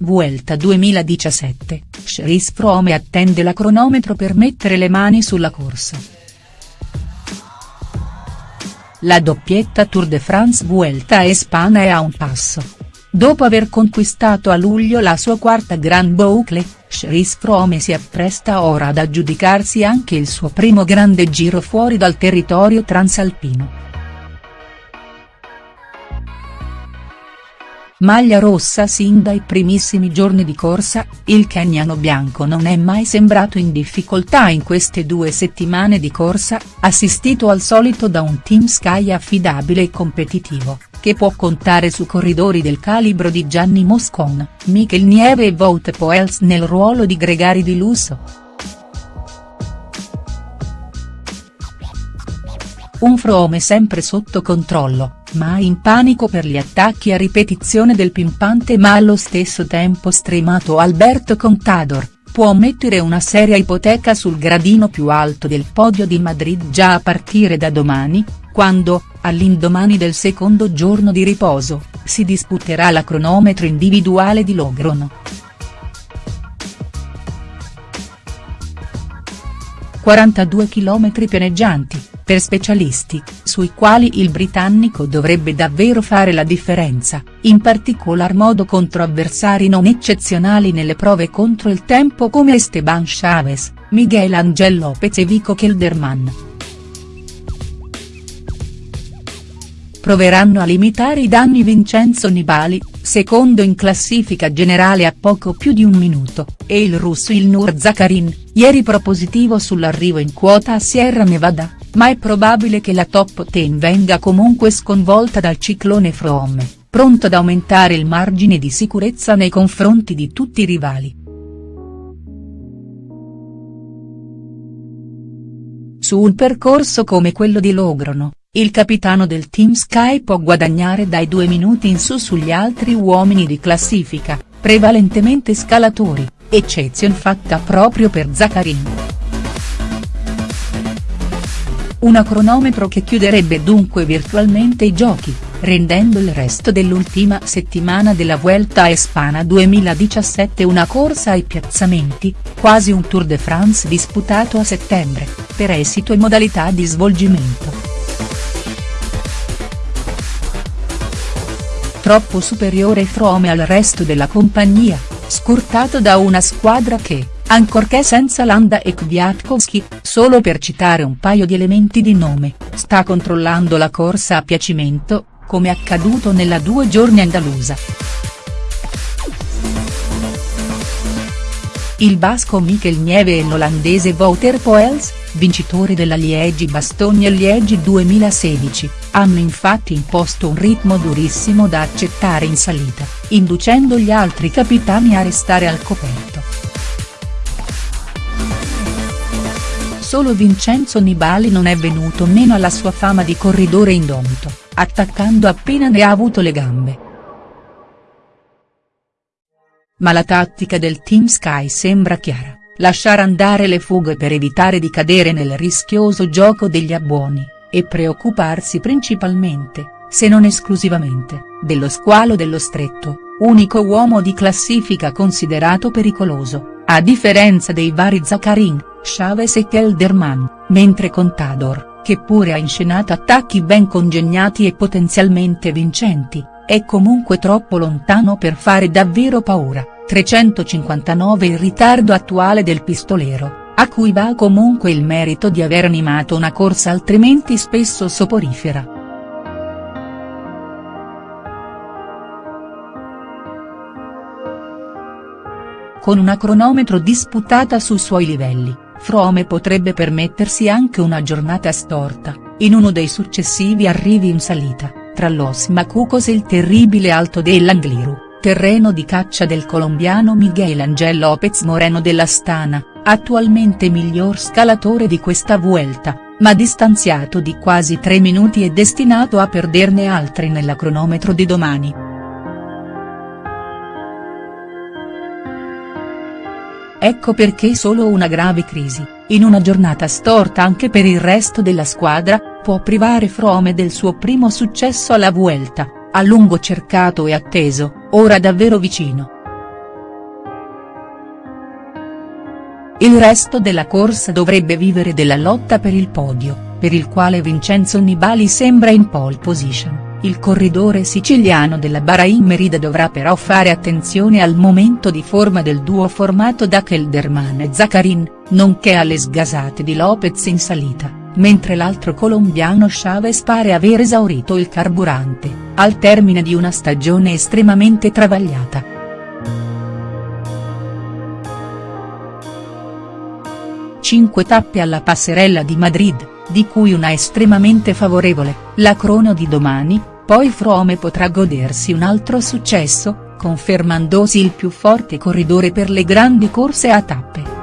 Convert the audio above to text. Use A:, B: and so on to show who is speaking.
A: Vuelta 2017, Chris Froome attende la cronometro per mettere le mani sulla corsa. La doppietta Tour de France Vuelta a Espana è a un passo. Dopo aver conquistato a luglio la sua quarta Grand Boucle, Chris Froome si appresta ora ad aggiudicarsi anche il suo primo grande giro fuori dal territorio transalpino. Maglia rossa sin dai primissimi giorni di corsa, il keniano bianco non è mai sembrato in difficoltà in queste due settimane di corsa, assistito al solito da un team Sky affidabile e competitivo, che può contare su corridori del calibro di Gianni Moscon, Michel Nieve e Wout Poels nel ruolo di gregari di lusso. Un Frome sempre sotto controllo, mai in panico per gli attacchi a ripetizione del pimpante ma allo stesso tempo stremato Alberto Contador, può mettere una seria ipoteca sul gradino più alto del podio di Madrid già a partire da domani, quando, all'indomani del secondo giorno di riposo, si disputerà la cronometro individuale di Logrono. 42 km pianeggianti, per specialisti, sui quali il britannico dovrebbe davvero fare la differenza, in particolar modo contro avversari non eccezionali nelle prove contro il tempo come Esteban Chavez, Miguel Angel Lopez e Vico Kelderman. Proveranno a limitare i danni Vincenzo Nibali, secondo in classifica generale a poco più di un minuto, e il russo Ilnur Zakarin, ieri propositivo sull'arrivo in quota a Sierra Nevada ma è probabile che la top 10 venga comunque sconvolta dal ciclone Froome, pronto ad aumentare il margine di sicurezza nei confronti di tutti i rivali. Su un percorso come quello di Logrono, il capitano del Team Sky può guadagnare dai due minuti in su sugli altri uomini di classifica, prevalentemente scalatori, eccezion fatta proprio per Zaccarin. Una cronometro che chiuderebbe dunque virtualmente i giochi, rendendo il resto dell'ultima settimana della Vuelta a Espana 2017 una corsa ai piazzamenti, quasi un Tour de France disputato a settembre, per esito e modalità di svolgimento. Troppo superiore Frome al resto della compagnia, scurtato da una squadra che, ancorché senza Landa e Kwiatkowski, solo per citare un paio di elementi di nome, sta controllando la corsa a piacimento, come accaduto nella due giorni andalusa. Il basco Michel Nieve e l'olandese Wouter Poels, vincitori della Liegi-Bastogne-Liegi 2016, hanno infatti imposto un ritmo durissimo da accettare in salita, inducendo gli altri capitani a restare al coperto. Solo Vincenzo Nibali non è venuto meno alla sua fama di corridore indomito, attaccando appena ne ha avuto le gambe. Ma la tattica del Team Sky sembra chiara, lasciare andare le fughe per evitare di cadere nel rischioso gioco degli abbuoni, e preoccuparsi principalmente, se non esclusivamente, dello squalo dello stretto, unico uomo di classifica considerato pericoloso, a differenza dei vari Zaccarin, Chavez e Kelderman, mentre Contador, che pure ha inscenato attacchi ben congegnati e potenzialmente vincenti, è comunque troppo lontano per fare davvero paura, 359 il ritardo attuale del pistolero, a cui va comunque il merito di aver animato una corsa altrimenti spesso soporifera. Con una cronometro disputata sui suoi livelli Frome potrebbe permettersi anche una giornata storta, in uno dei successivi arrivi in salita, tra Los Macucos e il terribile Alto dell'Angliru, terreno di caccia del colombiano Miguel Angel López Moreno della Stana, attualmente miglior scalatore di questa Vuelta, ma distanziato di quasi tre minuti e destinato a perderne altri nella cronometro di domani. Ecco perché solo una grave crisi, in una giornata storta anche per il resto della squadra, può privare Frome del suo primo successo alla Vuelta, a lungo cercato e atteso, ora davvero vicino. Il resto della corsa dovrebbe vivere della lotta per il podio, per il quale Vincenzo Nibali sembra in pole position, il corridore siciliano della Bahrain Merida dovrà però fare attenzione al momento di forma del duo formato da Kelderman e Zaccarin, nonché alle sgasate di Lopez in salita mentre l'altro colombiano Chavez pare aver esaurito il carburante, al termine di una stagione estremamente travagliata. Cinque tappe alla passerella di Madrid di cui una estremamente favorevole, la crono di domani, poi Frome potrà godersi un altro successo, confermandosi il più forte corridore per le grandi corse a tappe.